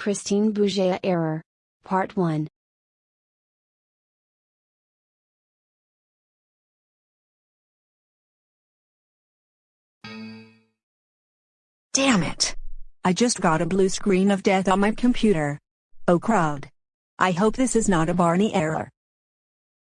Christine Bouget Error. Part 1. Damn it! I just got a blue screen of death on my computer. Oh crowd. I hope this is not a Barney error.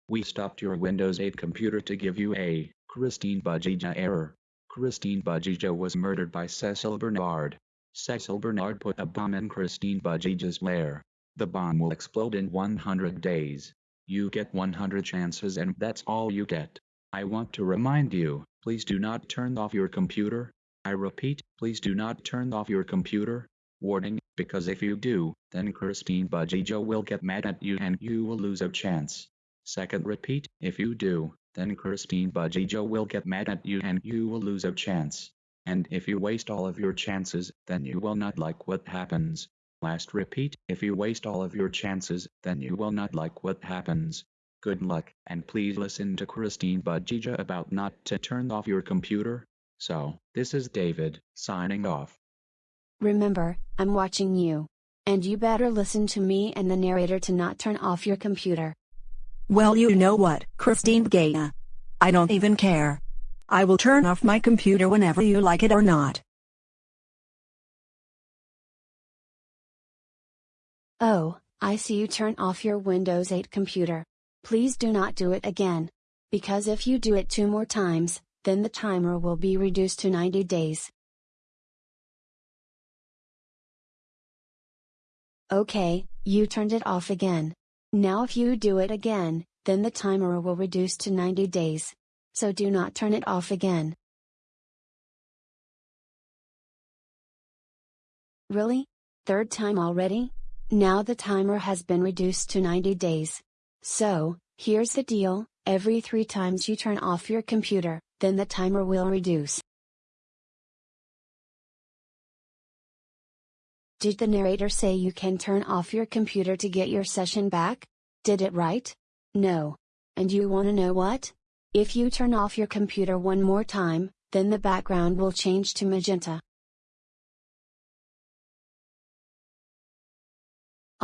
We stopped your Windows 8 computer to give you a Christine Bajija error. Christine Bajija was murdered by Cecil Bernard. Cecil Bernard put a bomb in Christine Bajija's lair. The bomb will explode in 100 days. You get 100 chances and that's all you get. I want to remind you, please do not turn off your computer. I repeat, please do not turn off your computer. Warning, because if you do, then Christine Bajija will get mad at you and you will lose a chance. Second repeat, if you do, then Christine Bajija will get mad at you and you will lose a chance. And if you waste all of your chances, then you will not like what happens. Last repeat, if you waste all of your chances, then you will not like what happens. Good luck, and please listen to Christine Bajija about not to turn off your computer. So, this is David, signing off. Remember, I'm watching you. And you better listen to me and the narrator to not turn off your computer. Well you know what, Christine Gaia. I don't even care. I will turn off my computer whenever you like it or not. Oh, I see you turn off your Windows 8 computer. Please do not do it again. Because if you do it two more times, then the timer will be reduced to 90 days. Okay, you turned it off again. Now if you do it again, then the timer will reduce to 90 days. So do not turn it off again. Really? Third time already? Now the timer has been reduced to 90 days. So, here's the deal, every three times you turn off your computer, then the timer will reduce. Did the narrator say you can turn off your computer to get your session back? Did it right? No. And you wanna know what? If you turn off your computer one more time, then the background will change to magenta.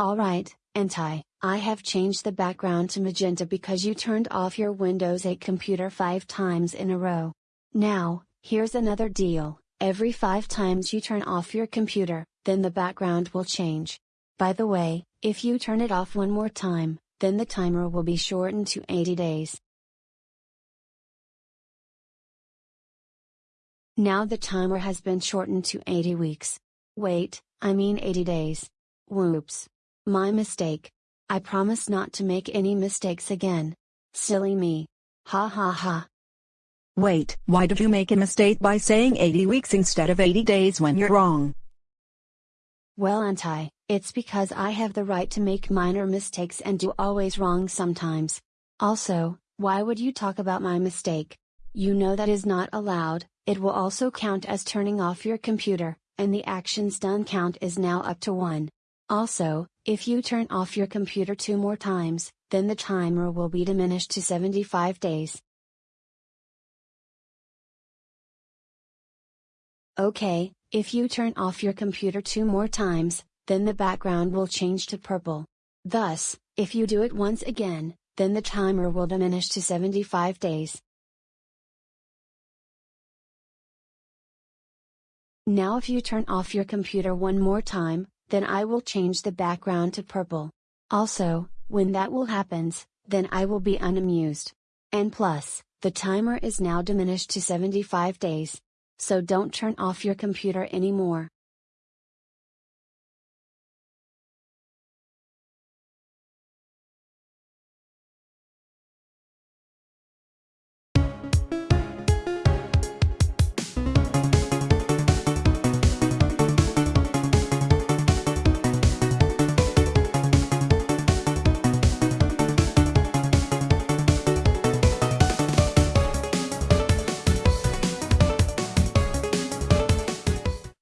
Alright, Anti, I have changed the background to magenta because you turned off your Windows 8 computer 5 times in a row. Now, here's another deal, every 5 times you turn off your computer, then the background will change. By the way, if you turn it off one more time, then the timer will be shortened to 80 days. Now the timer has been shortened to 80 weeks. Wait, I mean 80 days. Whoops. My mistake. I promise not to make any mistakes again. Silly me. Ha ha ha. Wait, why did you make a mistake by saying 80 weeks instead of 80 days when you're wrong? Well Anti, it's because I have the right to make minor mistakes and do always wrong sometimes. Also, why would you talk about my mistake? You know that is not allowed, it will also count as turning off your computer, and the actions done count is now up to 1. Also, if you turn off your computer two more times, then the timer will be diminished to 75 days. Okay, if you turn off your computer two more times, then the background will change to purple. Thus, if you do it once again, then the timer will diminish to 75 days. Now if you turn off your computer one more time, then I will change the background to purple. Also, when that will happens, then I will be unamused. And plus, the timer is now diminished to 75 days. So don't turn off your computer anymore.